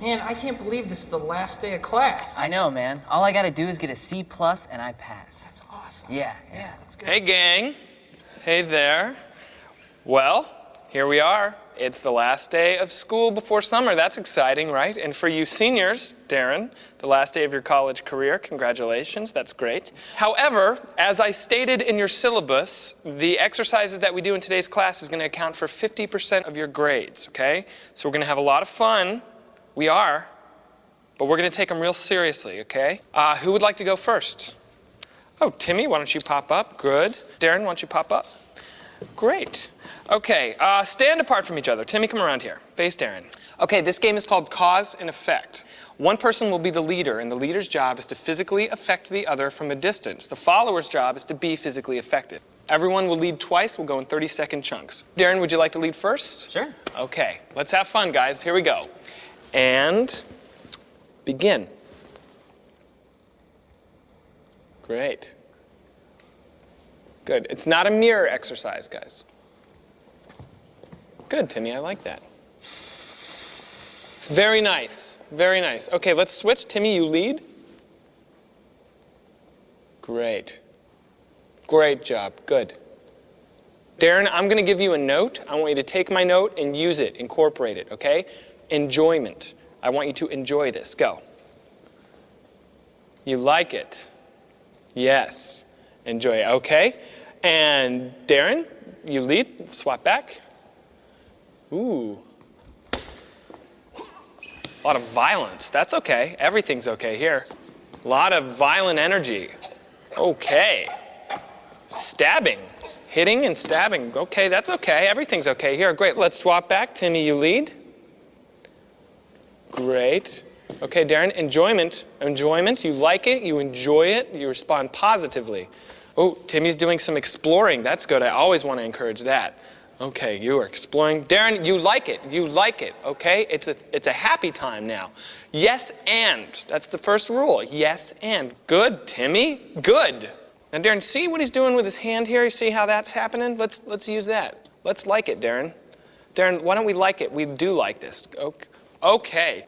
Man, I can't believe this is the last day of class. I know, man. All I gotta do is get a C plus and I pass. That's awesome. Yeah, Yeah, that's good. Hey, gang. Hey there. Well, here we are. It's the last day of school before summer. That's exciting, right? And for you seniors, Darren, the last day of your college career, congratulations. That's great. However, as I stated in your syllabus, the exercises that we do in today's class is going to account for 50% of your grades, okay? So we're going to have a lot of fun. We are. But we're going to take them real seriously, okay? Uh, who would like to go first? Oh, Timmy, why don't you pop up? Good. Darren, why don't you pop up? Great. Okay, uh, stand apart from each other. Timmy, come around here. Face Darren. Okay, this game is called Cause and Effect. One person will be the leader, and the leader's job is to physically affect the other from a distance. The follower's job is to be physically effective. Everyone will lead twice. We'll go in 30-second chunks. Darren, would you like to lead first? Sure. Okay, let's have fun, guys. Here we go. And begin. Great. Good. It's not a mirror exercise, guys. Good, Timmy. I like that. Very nice. Very nice. Okay, let's switch. Timmy, you lead. Great. Great job. Good. Darren, I'm going to give you a note. I want you to take my note and use it, incorporate it, okay? Enjoyment. I want you to enjoy this. Go. You like it. Yes. Enjoy it. Okay. And Darren, you lead. Swap back. Ooh. A lot of violence. That's okay. Everything's okay here. A lot of violent energy. Okay. Stabbing. Hitting and stabbing. Okay, that's okay. Everything's okay here. Great. Let's swap back. Timmy, you lead. Great. Okay, Darren, enjoyment. Enjoyment. You like it. You enjoy it. You respond positively. Oh, Timmy's doing some exploring. That's good. I always want to encourage that. Okay, you are exploring. Darren, you like it. You like it, okay? It's a, it's a happy time now. Yes, and. That's the first rule. Yes, and. Good, Timmy. Good. Now, Darren, see what he's doing with his hand here? You see how that's happening? Let's, let's use that. Let's like it, Darren. Darren, why don't we like it? We do like this. Okay.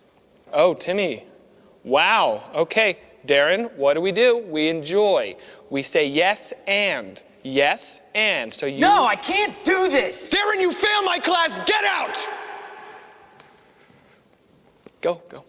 Oh, Timmy. Wow. Okay. Darren, what do we do? We enjoy. We say yes and. Yes and. So you. No, I can't do this! Darren, you fail my class. Get out! Go, go.